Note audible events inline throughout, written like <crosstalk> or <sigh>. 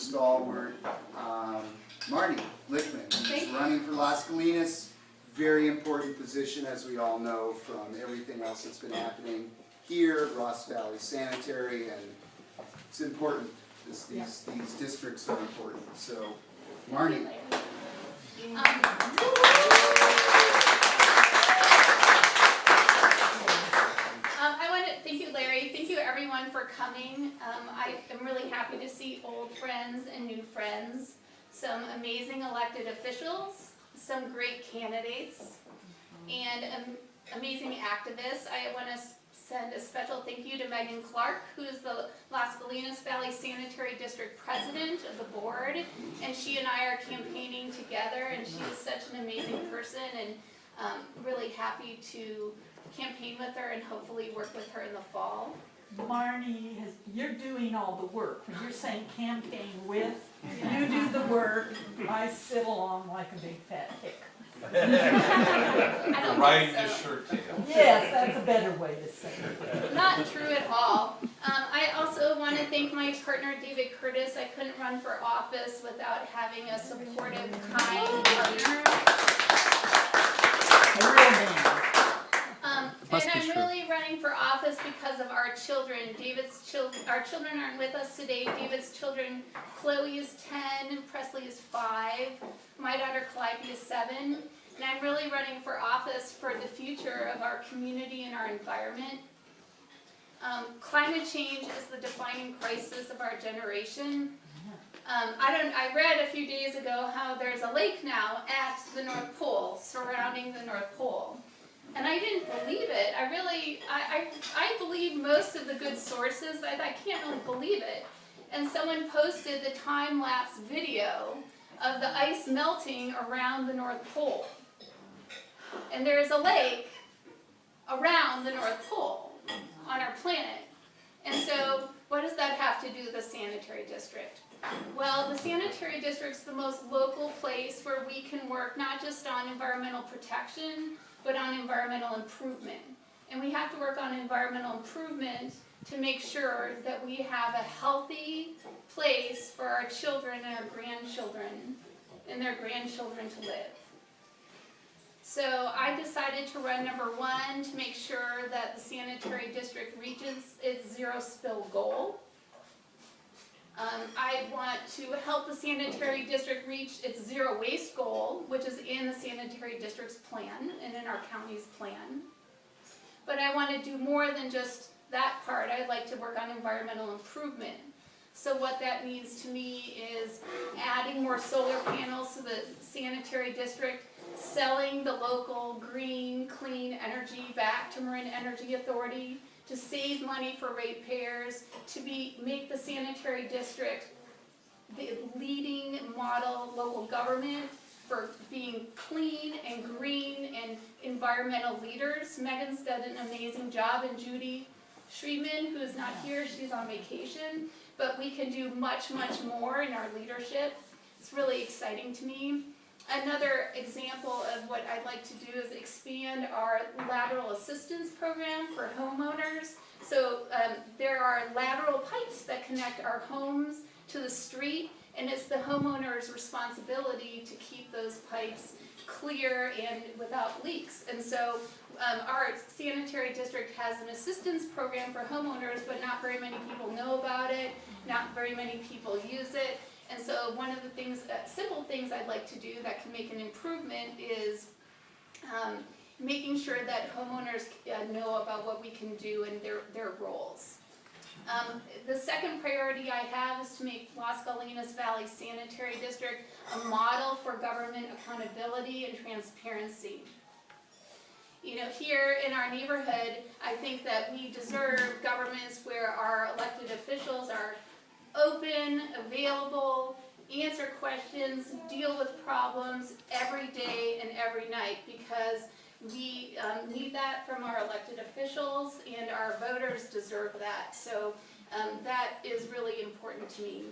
stalwart, um, Marnie Glickman, who's running for Las Gallinas. Very important position, as we all know, from everything else that's been happening here, Ross Valley Sanitary, and it's important. This, these, these districts are important, so, Marty. Um, I want to, thank you Larry, thank you everyone for coming. Um, I am really happy to see old friends and new friends, some amazing elected officials, some great candidates, and um, amazing activists. I want to send a special thank you to Megan Clark, who is the Las Gallinas Valley Sanitary District President of the board, and she and I are campaigning together, and she is such an amazing person, and um, really happy to campaign with her and hopefully work with her in the fall. Marnie, has, you're doing all the work. When you're saying campaign with, you do the work, I sit along like a big fat hick. I Riding think his so. shirt tail. Yes, that's a better way to say it. Not true at all. Um, I also want to thank my partner David Curtis. I couldn't run for office without having a supportive, kind partner. A real man. Um, Must and be I'm true. really running for office because of our children. David's children, our children aren't with us today. David's children, Chloe is ten, Presley is five, my daughter Calliope is seven. And I'm really running for office for the future of our community and our environment. Um, climate change is the defining crisis of our generation. Um, I don't, I read a few days ago how there's a lake now at the North Pole, surrounding the North Pole. And I didn't believe it. I really, I, I, I believe most of the good sources, but I can't really believe it. And someone posted the time-lapse video of the ice melting around the North Pole. And there's a lake around the North Pole on our planet. And so, what does that have to do with the sanitary district? Well, the sanitary district's the most local place where we can work not just on environmental protection, but on environmental improvement. And we have to work on environmental improvement to make sure that we have a healthy place for our children and our grandchildren and their grandchildren to live. So I decided to run number one to make sure that the sanitary district reaches its zero spill goal. Um, I want to help the sanitary district reach its zero waste goal, which is in the sanitary district's plan and in our county's plan. But I want to do more than just that part. I'd like to work on environmental improvement. So what that means to me is adding more solar panels to the sanitary district, selling the local green, clean energy back to Marin Energy Authority, to save money for ratepayers, to be, make the sanitary district the leading model local government for being clean and green and environmental leaders. Megan's done an amazing job and Judy Schriedman, who is not here, she's on vacation, but we can do much, much more in our leadership. It's really exciting to me. Another example of what I'd like to do is expand our lateral assistance program for homeowners. So um, there are lateral pipes that connect our homes to the street, and it's the homeowner's responsibility to keep those pipes clear and without leaks. And so um, our sanitary district has an assistance program for homeowners, but not very many people know about it, not very many people use it. And so one of the things, uh, simple things I'd like to do that can make an improvement is um, making sure that homeowners uh, know about what we can do and their, their roles. Um, the second priority I have is to make Las Gallinas Valley Sanitary District a model for government accountability and transparency. You know, here in our neighborhood, I think that we deserve governments where our elected officials are open, available, answer questions, deal with problems every day and every night because we um, need that from our elected officials and our voters deserve that. So um, that is really important to me.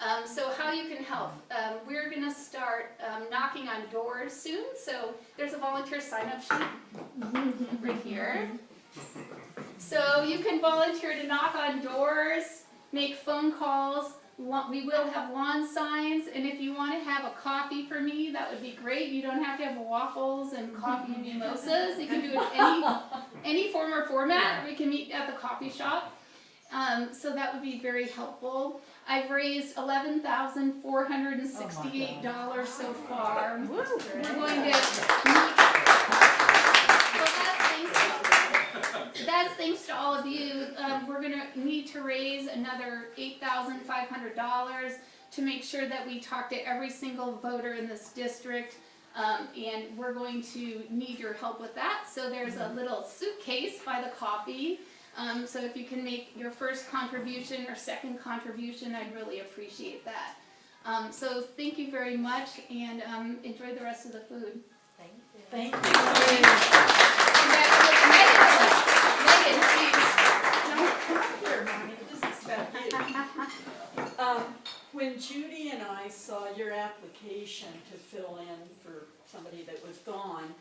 Um, so how you can help. Um, we're going to start um, knocking on doors soon. So there's a volunteer sign-up sheet right here. So you can volunteer to knock on doors, make phone calls, We will have lawn signs, and if you wanna have a coffee for me, that would be great. You don't have to have waffles and coffee and mimosas. You can do it any, <laughs> any form or format. We can meet at the coffee shop. Um, so that would be very helpful. I've raised eleven thousand four hundred and sixty-eight dollars so far. We're going to meet. Well, that's thanks, that's thanks to all of you. Um, we're gonna need to raise another eight thousand five hundred dollars to make sure that we talk to every single voter in this district. Um, and we're going to need your help with that. So there's a little suitcase by the coffee. Um, so if you can make your first contribution or second contribution, I'd really appreciate that. Um, so thank you very much and um, enjoy the rest of the food. Thank you. Congratulations, Megan, Megan, please. No. Um, when Judy and I saw your application to fill in for somebody that was gone,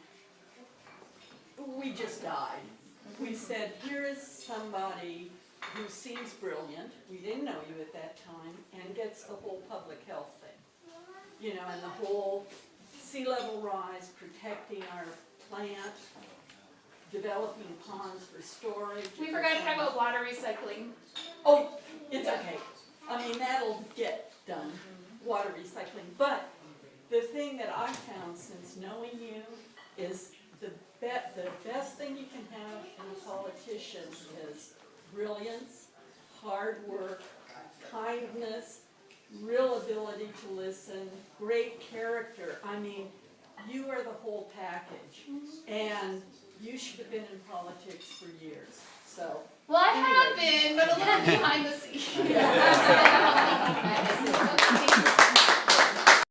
we just died. We said, here is somebody who seems brilliant, we didn't know you at that time, and gets the whole public health thing. You know, and the whole sea level rise, protecting our plant, developing ponds for storage. We forgot to talk about water recycling. Oh, it's okay. I mean, that'll get done, water recycling. But the thing that I've found since knowing you is the be, the best thing you can have in a politician is brilliance, hard work, kindness, real ability to listen, great character. I mean, you are the whole package. Mm-hmm. And you should have been in politics for years, so. Well, I have been, but a little behind the scenes. <laughs> <laughs> <laughs>